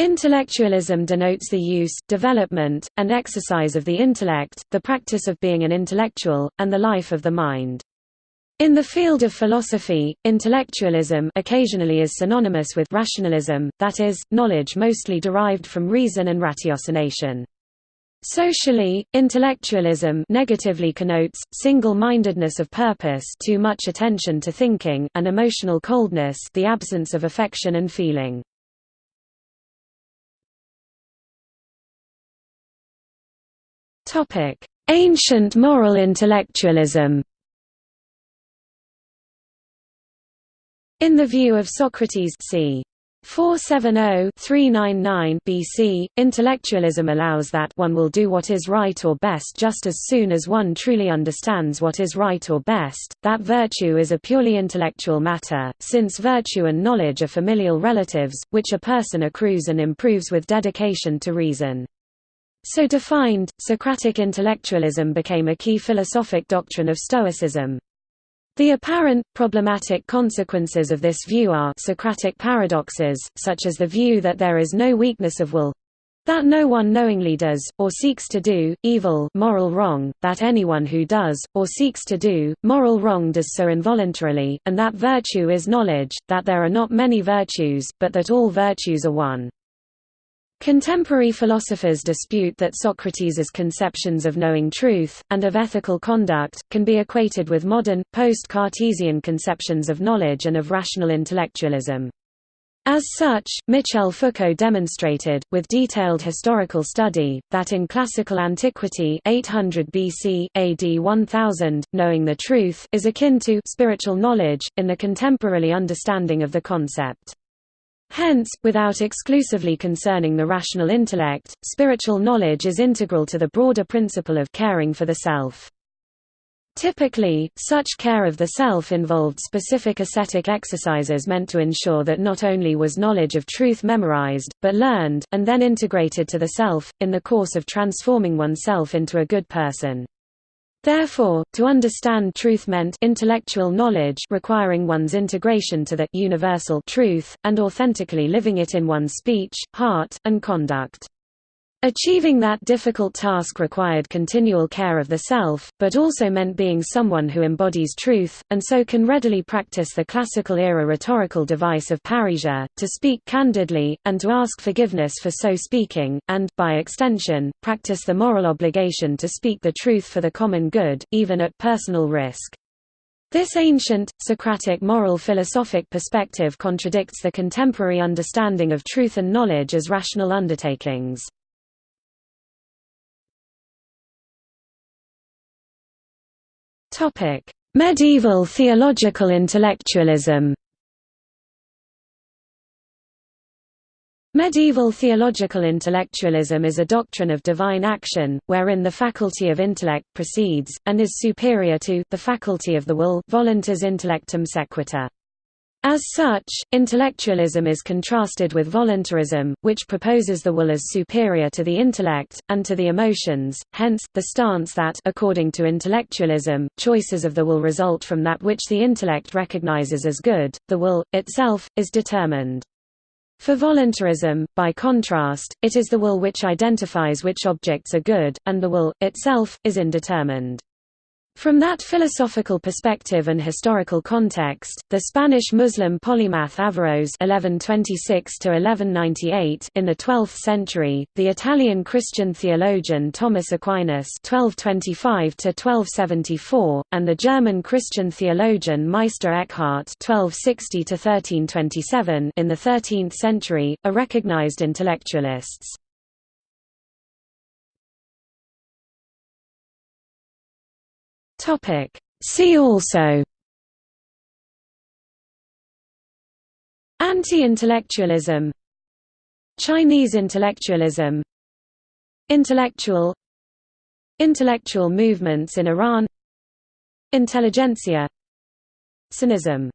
Intellectualism denotes the use, development, and exercise of the intellect, the practice of being an intellectual, and the life of the mind. In the field of philosophy, intellectualism occasionally is synonymous with rationalism, that is, knowledge mostly derived from reason and ratiocination. Socially, intellectualism negatively connotes, single-mindedness of purpose too much attention to thinking and emotional coldness the absence of affection and feeling. Ancient moral intellectualism In the view of Socrates c. 470-399 BC, intellectualism allows that one will do what is right or best just as soon as one truly understands what is right or best, that virtue is a purely intellectual matter, since virtue and knowledge are familial relatives, which a person accrues and improves with dedication to reason. So defined, Socratic intellectualism became a key philosophic doctrine of Stoicism. The apparent, problematic consequences of this view are Socratic paradoxes, such as the view that there is no weakness of will that no one knowingly does, or seeks to do, evil moral wrong, that anyone who does, or seeks to do, moral wrong does so involuntarily, and that virtue is knowledge, that there are not many virtues, but that all virtues are one. Contemporary philosophers dispute that Socrates' conceptions of knowing truth, and of ethical conduct, can be equated with modern, post-Cartesian conceptions of knowledge and of rational intellectualism. As such, Michel Foucault demonstrated, with detailed historical study, that in classical antiquity 800 BC, AD 1000, knowing the truth is akin to spiritual knowledge, in the contemporary understanding of the concept. Hence, without exclusively concerning the rational intellect, spiritual knowledge is integral to the broader principle of caring for the self. Typically, such care of the self involved specific ascetic exercises meant to ensure that not only was knowledge of truth memorized, but learned, and then integrated to the self, in the course of transforming oneself into a good person. Therefore, to understand truth meant intellectual knowledge requiring one's integration to the universal truth, and authentically living it in one's speech, heart, and conduct. Achieving that difficult task required continual care of the self, but also meant being someone who embodies truth, and so can readily practice the classical-era rhetorical device of parrhesia, to speak candidly, and to ask forgiveness for so speaking, and, by extension, practice the moral obligation to speak the truth for the common good, even at personal risk. This ancient, Socratic moral philosophic perspective contradicts the contemporary understanding of truth and knowledge as rational undertakings. Topic: Medieval theological intellectualism. Medieval theological intellectualism is a doctrine of divine action, wherein the faculty of intellect precedes, and is superior to, the faculty of the will voluntas intellectum sequitur. As such, intellectualism is contrasted with voluntarism, which proposes the will as superior to the intellect, and to the emotions, hence, the stance that according to intellectualism, choices of the will result from that which the intellect recognizes as good, the will, itself, is determined. For voluntarism, by contrast, it is the will which identifies which objects are good, and the will, itself, is indeterminate. From that philosophical perspective and historical context, the Spanish Muslim polymath Averroes (1126–1198) in the 12th century, the Italian Christian theologian Thomas Aquinas (1225–1274), and the German Christian theologian Meister Eckhart (1260–1327) in the 13th century, are recognized intellectualists. Topic. See also. Anti-intellectualism. Chinese intellectualism. Intellectual. Intellectual movements in Iran. Intelligentsia. Sinism